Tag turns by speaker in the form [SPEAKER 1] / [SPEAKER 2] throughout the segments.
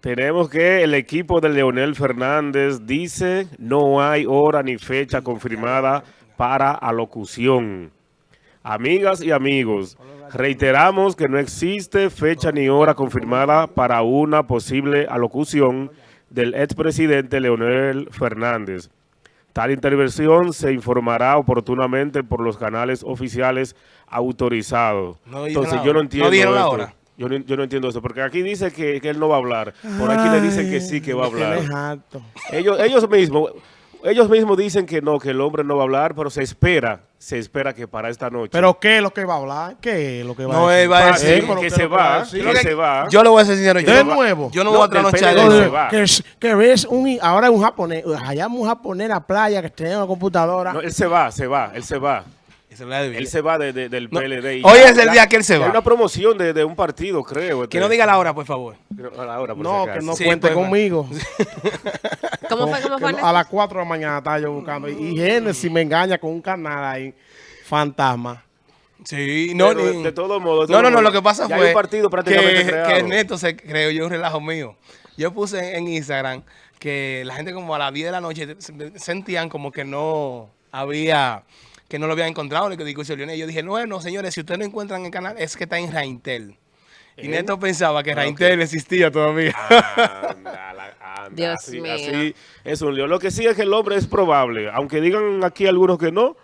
[SPEAKER 1] Tenemos que el equipo de Leonel Fernández dice no hay hora ni fecha confirmada para alocución. Amigas y amigos, reiteramos que no existe fecha ni hora confirmada para una posible alocución del expresidente Leonel Fernández. Tal intervención se informará oportunamente por los canales oficiales autorizados.
[SPEAKER 2] No
[SPEAKER 1] Entonces yo no entiendo
[SPEAKER 2] No la hora.
[SPEAKER 1] Yo no, yo no entiendo eso, porque aquí dice que, que él no va a hablar. Por aquí le dicen que sí que va a hablar. Ellos, ellos mismos, ellos mismos dicen que no, que el hombre no va a hablar, pero se espera, se espera que para esta noche.
[SPEAKER 3] ¿Pero qué es lo que va a hablar? ¿Qué es lo que va
[SPEAKER 2] No,
[SPEAKER 3] a decir?
[SPEAKER 2] él va a
[SPEAKER 1] Ah,
[SPEAKER 2] decir
[SPEAKER 1] que
[SPEAKER 3] ¿qué
[SPEAKER 1] se
[SPEAKER 3] es lo que va decir?
[SPEAKER 1] que se va.
[SPEAKER 2] Yo le voy a ser sincero. Yo
[SPEAKER 3] ¿De
[SPEAKER 2] no-
[SPEAKER 3] nuevo?
[SPEAKER 2] Yo no
[SPEAKER 1] No,
[SPEAKER 2] voy a trasnochar.
[SPEAKER 3] Que, es- que ves un, ahora es un japonés, allá un japonés en la playa que tiene una computadora.
[SPEAKER 1] No, él se va, se va, él se va. Él se va de- de- del
[SPEAKER 2] No,
[SPEAKER 1] PLD. y
[SPEAKER 2] hoy
[SPEAKER 1] ya-
[SPEAKER 2] es el día que él se va.
[SPEAKER 1] Hay una promoción de, de un partido, creo.
[SPEAKER 2] Que no diga la hora, por favor.
[SPEAKER 1] A la hora, por
[SPEAKER 3] no,
[SPEAKER 1] si
[SPEAKER 3] que no
[SPEAKER 2] Sí,
[SPEAKER 3] cuente
[SPEAKER 2] pues,
[SPEAKER 3] conmigo.
[SPEAKER 4] ¿Cómo fue? ¿Cómo
[SPEAKER 3] Que
[SPEAKER 4] fue?
[SPEAKER 3] no- a las 4 de la mañana estaba yo buscando. Y Genesis me engaña con un canal ahí, fantasma.
[SPEAKER 2] Sí, no,
[SPEAKER 1] Pero,
[SPEAKER 2] ni-
[SPEAKER 1] de todos modos.
[SPEAKER 2] No, no, no, lo que pasa
[SPEAKER 1] ya hay
[SPEAKER 2] fue
[SPEAKER 1] un partido prácticamente
[SPEAKER 2] que, que Neto se creó yo un relajo mío. Yo puse en Instagram que la gente como a las 10 de la noche se- sentían como que no había, que no lo habían encontrado el que discurso Leonel. Yo dije, bueno, señores, si ustedes no encuentran el canal, es que está en Raintel. Y. Neto pensaba que
[SPEAKER 1] Ah,
[SPEAKER 2] Raintel existía todavía.
[SPEAKER 1] Anda, la- anda,
[SPEAKER 4] Dios
[SPEAKER 1] así,
[SPEAKER 4] mío.
[SPEAKER 1] así es un lío. Lo que sí es que el hombre es probable, aunque digan aquí algunos que no,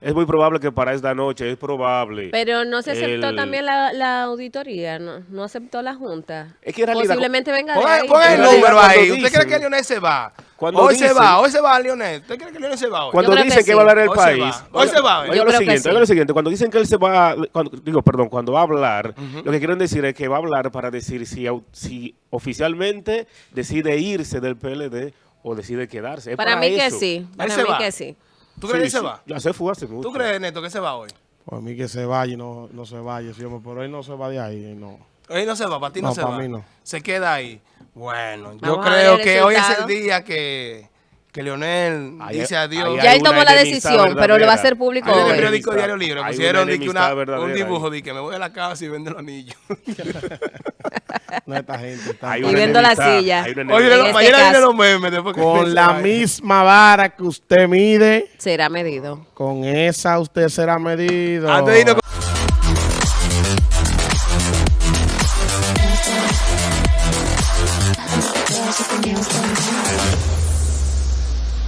[SPEAKER 1] es muy probable que para esta noche, es probable.
[SPEAKER 4] Pero no se aceptó
[SPEAKER 1] El-
[SPEAKER 4] también la, la auditoría, no, no aceptó la Junta.
[SPEAKER 1] Es que en realidad-
[SPEAKER 4] Posiblemente venga de ahí.
[SPEAKER 2] el número ahí. ¿Usted cree que Leonel se va?
[SPEAKER 1] Cuando
[SPEAKER 2] hoy se va, hoy se va Leonel. ¿Usted cree que Leonel se va hoy?
[SPEAKER 1] Cuando
[SPEAKER 4] que
[SPEAKER 1] dicen que,
[SPEAKER 4] sí.
[SPEAKER 1] va a hablar el
[SPEAKER 2] Hoy
[SPEAKER 1] país.
[SPEAKER 2] Hoy se va.
[SPEAKER 1] Oiga lo
[SPEAKER 4] creo que
[SPEAKER 1] siguiente,
[SPEAKER 4] sí.
[SPEAKER 1] oiga lo siguiente. Cuando dicen que él se va, cuando- digo, perdón, cuando va a hablar, lo que quieren decir es que va a hablar para decir si, si oficialmente decide irse del PLD o decide quedarse. Es
[SPEAKER 4] Para mí que sí, para mí
[SPEAKER 2] va.
[SPEAKER 4] que sí.
[SPEAKER 2] ¿Tú crees que se va?
[SPEAKER 1] Ya se fue hace mucho.
[SPEAKER 2] ¿Tú crees, Neto, que se va hoy?
[SPEAKER 3] Por mí que se vaya y no, no se vaya, pero él no se va de ahí, no.
[SPEAKER 2] Hoy no se va, para ti no,
[SPEAKER 3] No,
[SPEAKER 2] se
[SPEAKER 3] para
[SPEAKER 2] va.
[SPEAKER 3] mí no.
[SPEAKER 2] Se queda ahí. Bueno, yo
[SPEAKER 4] Vamos
[SPEAKER 2] creo que hoy es el día que, que Leonel
[SPEAKER 1] Ahí-
[SPEAKER 2] dice adiós.
[SPEAKER 4] Ya él tomó la decisión, pero lo va a hacer público
[SPEAKER 2] Ahí en
[SPEAKER 4] hoy.
[SPEAKER 2] el periódico. Diario Libre pusieron un dibujo de que me voy a la casa y vendo el anillo.
[SPEAKER 3] No, esta gente está
[SPEAKER 1] Hay
[SPEAKER 4] Y
[SPEAKER 1] una
[SPEAKER 4] viendo la silla.
[SPEAKER 2] Oye,
[SPEAKER 4] este
[SPEAKER 2] mañana vienen los memes. Después que
[SPEAKER 3] con la misma vara que usted mide,
[SPEAKER 4] Será medido.
[SPEAKER 3] con esa usted será medido.
[SPEAKER 2] Antes de irnos con-